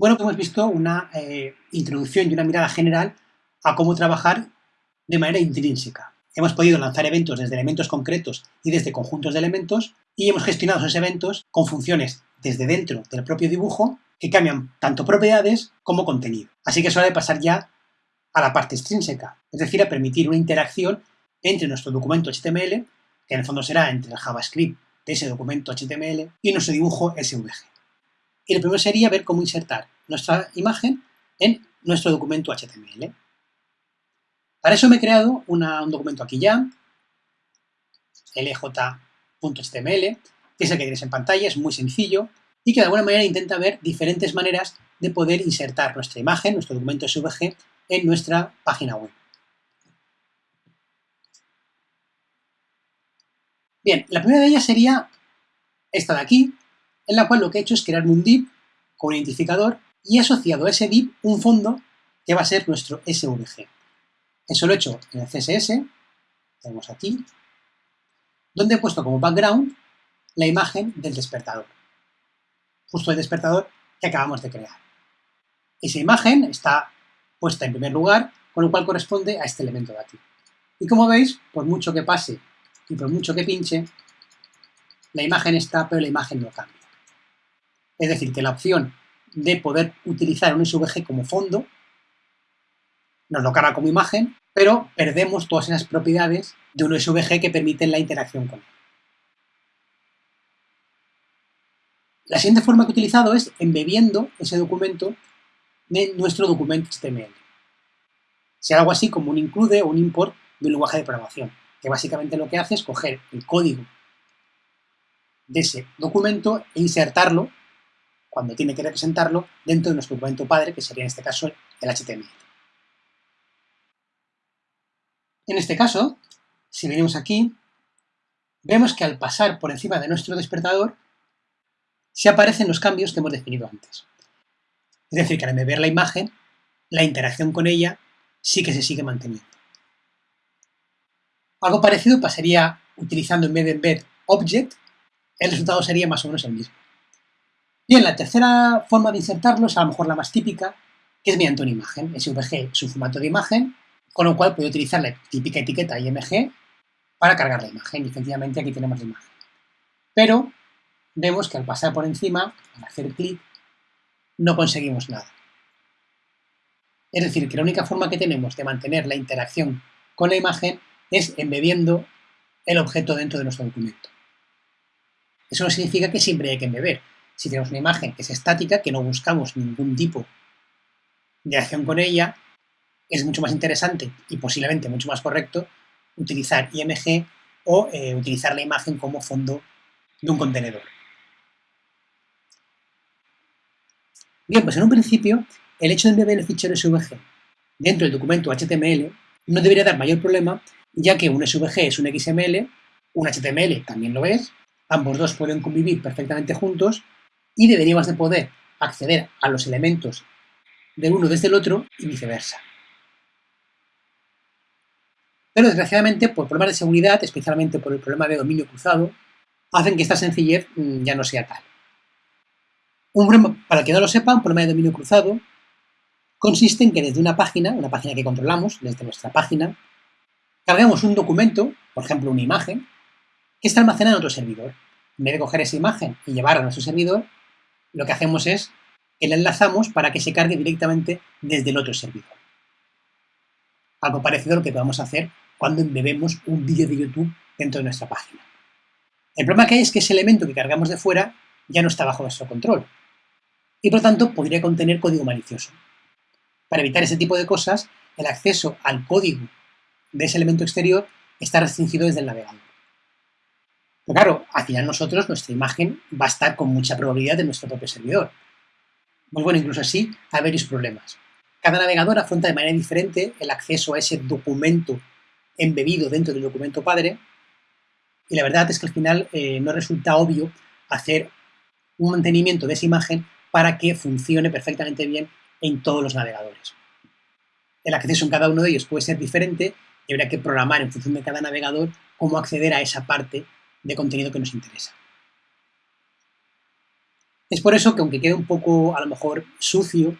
Bueno, hemos visto una eh, introducción y una mirada general a cómo trabajar de manera intrínseca. Hemos podido lanzar eventos desde elementos concretos y desde conjuntos de elementos y hemos gestionado esos eventos con funciones desde dentro del propio dibujo que cambian tanto propiedades como contenido. Así que es hora de pasar ya a la parte extrínseca, es decir, a permitir una interacción entre nuestro documento HTML, que en el fondo será entre el JavaScript de ese documento HTML, y nuestro dibujo SVG. Y lo primero sería ver cómo insertar nuestra imagen en nuestro documento HTML. Para eso me he creado un documento aquí ya, lj.html, que es el que tienes en pantalla, es muy sencillo, y que de alguna manera intenta ver diferentes maneras de poder insertar nuestra imagen, nuestro documento SVG, en nuestra página web. Bien, la primera de ellas sería esta de aquí, en la cual lo que he hecho es crear un div con un identificador y he asociado a ese div un fondo que va a ser nuestro SVG. Eso lo he hecho en el CSS, tenemos aquí, donde he puesto como background la imagen del despertador, justo el despertador que acabamos de crear. Esa imagen está puesta en primer lugar, con lo cual corresponde a este elemento de aquí. Y como veis, por mucho que pase y por mucho que pinche, la imagen está, pero la imagen no cambia. Es decir, que la opción de poder utilizar un SVG como fondo nos lo carga como imagen, pero perdemos todas esas propiedades de un SVG que permiten la interacción con él. La siguiente forma que he utilizado es embebiendo ese documento en nuestro documento HTML. Sea algo así como un include o un import de un lenguaje de programación, que básicamente lo que hace es coger el código de ese documento e insertarlo cuando tiene que representarlo dentro de nuestro documento padre, que sería en este caso el HTML. En este caso, si venimos aquí, vemos que al pasar por encima de nuestro despertador, se aparecen los cambios que hemos definido antes. Es decir, que al ver la imagen, la interacción con ella sí que se sigue manteniendo. Algo parecido pasaría utilizando en vez de embed object, el resultado sería más o menos el mismo. Bien, la tercera forma de insertarlo es a lo mejor la más típica, que es mediante una imagen. SVG es un formato de imagen, con lo cual puedo utilizar la típica etiqueta IMG para cargar la imagen. Y efectivamente aquí tenemos la imagen. Pero vemos que al pasar por encima, al hacer clic, no conseguimos nada. Es decir, que la única forma que tenemos de mantener la interacción con la imagen es embebiendo el objeto dentro de nuestro documento. Eso no significa que siempre hay que embeber si tenemos una imagen que es estática, que no buscamos ningún tipo de acción con ella, es mucho más interesante y posiblemente mucho más correcto utilizar IMG o eh, utilizar la imagen como fondo de un contenedor. Bien, pues en un principio, el hecho de embeber el fichero SVG dentro del documento HTML no debería dar mayor problema, ya que un SVG es un XML, un HTML también lo es, ambos dos pueden convivir perfectamente juntos y deberíamos de poder acceder a los elementos del uno desde el otro y viceversa. Pero desgraciadamente, por problemas de seguridad, especialmente por el problema de dominio cruzado, hacen que esta sencillez mm, ya no sea tal. Un problema, para que no lo sepa, un problema de dominio cruzado consiste en que desde una página, una página que controlamos, desde nuestra página, cargamos un documento, por ejemplo una imagen, que está almacenada en otro servidor. En vez de coger esa imagen y llevarla a nuestro servidor, lo que hacemos es que la enlazamos para que se cargue directamente desde el otro servidor. Algo parecido a lo que podemos hacer cuando embebemos un vídeo de YouTube dentro de nuestra página. El problema que hay es que ese elemento que cargamos de fuera ya no está bajo nuestro control y por tanto podría contener código malicioso. Para evitar ese tipo de cosas, el acceso al código de ese elemento exterior está restringido desde el navegador. Claro, al final nosotros, nuestra imagen va a estar con mucha probabilidad en nuestro propio servidor. Pues bueno, incluso así hay varios problemas. Cada navegador afronta de manera diferente el acceso a ese documento embebido dentro del documento padre y la verdad es que al final eh, no resulta obvio hacer un mantenimiento de esa imagen para que funcione perfectamente bien en todos los navegadores. El acceso en cada uno de ellos puede ser diferente y habrá que programar en función de cada navegador cómo acceder a esa parte de contenido que nos interesa. Es por eso que aunque quede un poco, a lo mejor, sucio,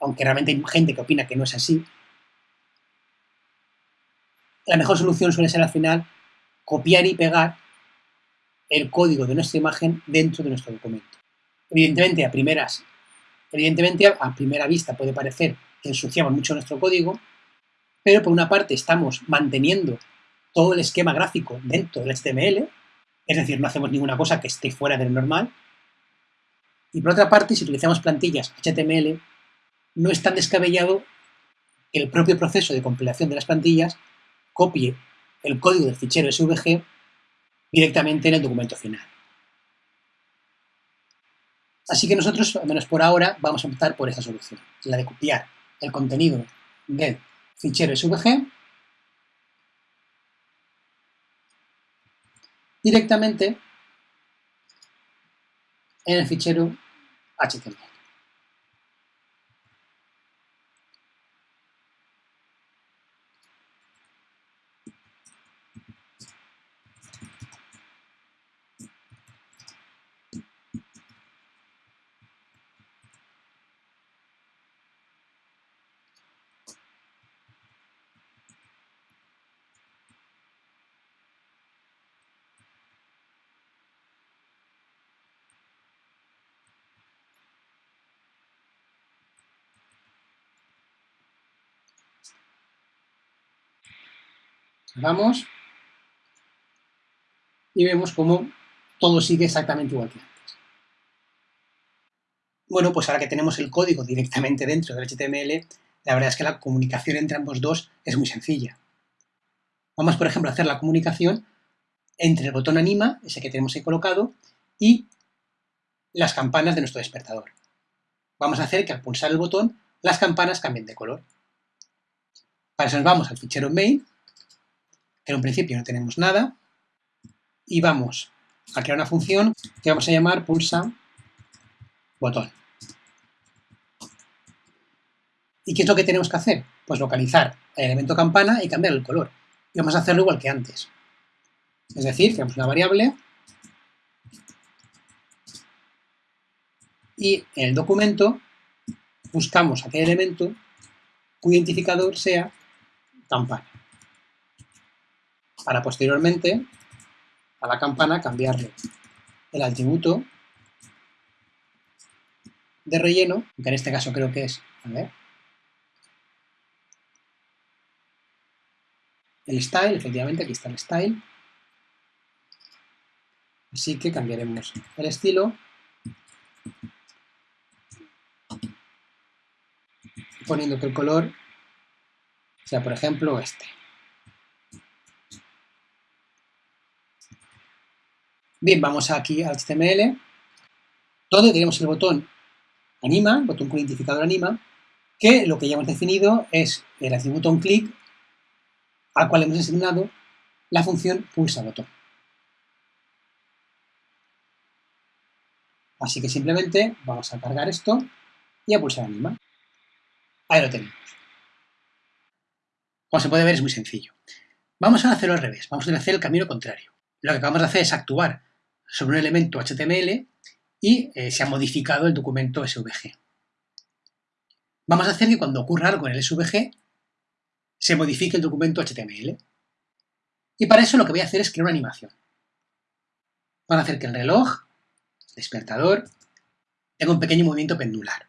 aunque realmente hay gente que opina que no es así, la mejor solución suele ser al final copiar y pegar el código de nuestra imagen dentro de nuestro documento. Evidentemente, a primeras, evidentemente, a primera vista puede parecer que ensuciamos mucho nuestro código, pero por una parte estamos manteniendo todo el esquema gráfico dentro del HTML, es decir, no hacemos ninguna cosa que esté fuera del normal, y por otra parte, si utilizamos plantillas HTML, no es tan descabellado que el propio proceso de compilación de las plantillas copie el código del fichero SVG directamente en el documento final. Así que nosotros, al menos por ahora, vamos a optar por esta solución, la de copiar el contenido del fichero SVG directamente en el fichero HTML. Vamos y vemos cómo todo sigue exactamente igual que antes. Bueno, pues ahora que tenemos el código directamente dentro del HTML, la verdad es que la comunicación entre ambos dos es muy sencilla. Vamos, por ejemplo, a hacer la comunicación entre el botón anima, ese que tenemos ahí colocado, y las campanas de nuestro despertador. Vamos a hacer que al pulsar el botón, las campanas cambien de color. Para eso nos vamos al fichero main en un principio no tenemos nada, y vamos a crear una función que vamos a llamar pulsa botón. ¿Y qué es lo que tenemos que hacer? Pues localizar el elemento campana y cambiar el color. Y vamos a hacerlo igual que antes. Es decir, creamos una variable y en el documento buscamos aquel elemento cuyo identificador sea campana para posteriormente a la campana cambiarle el atributo de relleno, que en este caso creo que es, el style, efectivamente, aquí está el style, así que cambiaremos el estilo poniendo que el color sea, por ejemplo, este. Bien, vamos aquí al HTML, donde tenemos el botón anima, botón con identificador anima, que lo que ya hemos definido es el atributo onClick al cual hemos asignado la función pulsa botón. Así que simplemente vamos a cargar esto y a pulsar anima. Ahí lo tenemos. Como se puede ver es muy sencillo. Vamos a hacerlo al revés, vamos a hacer el camino contrario. Lo que acabamos de hacer es actuar sobre un elemento HTML y eh, se ha modificado el documento SVG. Vamos a hacer que cuando ocurra algo en el SVG se modifique el documento HTML. Y para eso lo que voy a hacer es crear una animación. Van a hacer que el reloj, el despertador, tenga un pequeño movimiento pendular.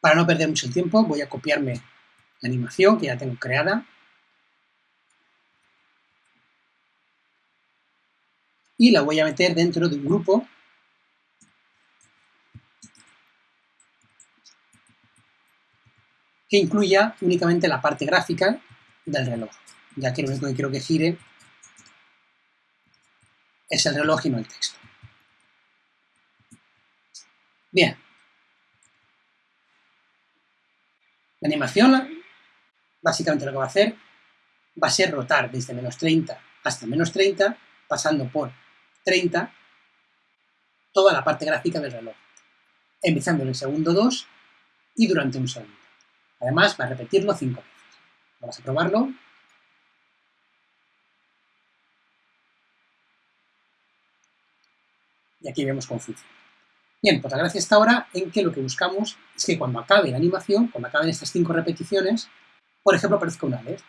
Para no perder mucho tiempo voy a copiarme la animación que ya tengo creada y la voy a meter dentro de un grupo que incluya únicamente la parte gráfica del reloj, ya que lo único que quiero que gire es el reloj y no el texto. Bien. La animación, básicamente lo que va a hacer, va a ser rotar desde menos 30 hasta menos 30, pasando por 30 toda la parte gráfica del reloj, empezando en el segundo 2 y durante un segundo. Además, va a repetirlo 5 veces. Vamos a probarlo. Y aquí vemos cómo. Bien, pues la gracia está ahora en que lo que buscamos es que cuando acabe la animación, cuando acaben estas cinco repeticiones, por ejemplo, aparezca una alert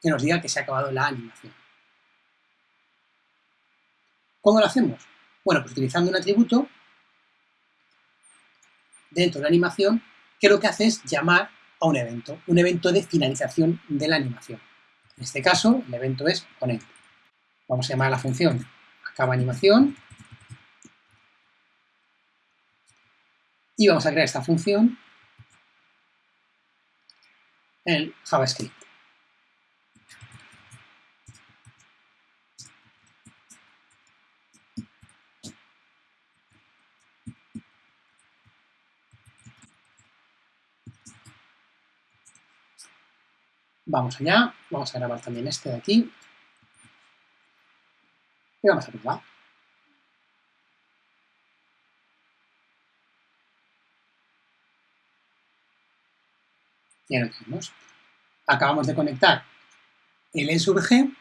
que nos diga que se ha acabado la animación. ¿Cómo lo hacemos? Bueno, pues utilizando un atributo dentro de la animación que lo que hace es llamar a un evento, un evento de finalización de la animación. En este caso, el evento es ponente. Vamos a llamar a la función acaba animación y vamos a crear esta función en JavaScript. Vamos allá, vamos a grabar también este de aquí. Y vamos a probar. Ya lo tenemos. Acabamos de conectar el E sub G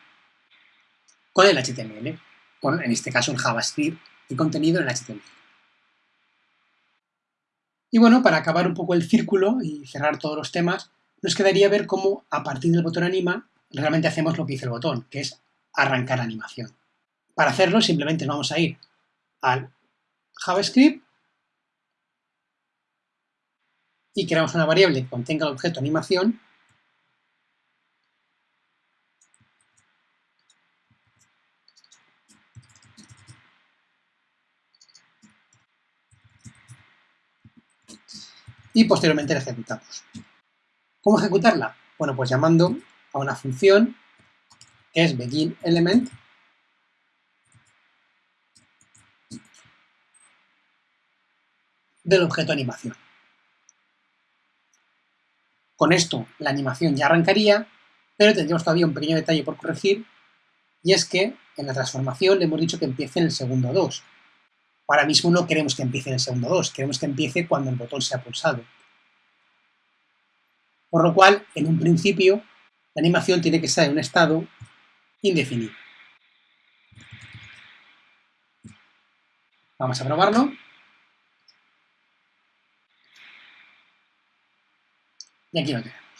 con el HTML, con, en este caso el JavaScript y contenido en HTML. Y bueno, para acabar un poco el círculo y cerrar todos los temas, nos quedaría ver cómo a partir del botón anima realmente hacemos lo que dice el botón, que es arrancar animación. Para hacerlo simplemente vamos a ir al JavaScript y creamos una variable que contenga el objeto animación y posteriormente la ejecutamos. ¿Cómo ejecutarla? Bueno, pues llamando a una función que es beginElement del objeto animación. Con esto la animación ya arrancaría, pero tendríamos todavía un pequeño detalle por corregir, y es que en la transformación le hemos dicho que empiece en el segundo 2. Ahora mismo no queremos que empiece en el segundo 2, queremos que empiece cuando el botón sea pulsado. Por lo cual, en un principio, la animación tiene que estar en un estado indefinido. Vamos a probarlo. Y aquí lo tenemos.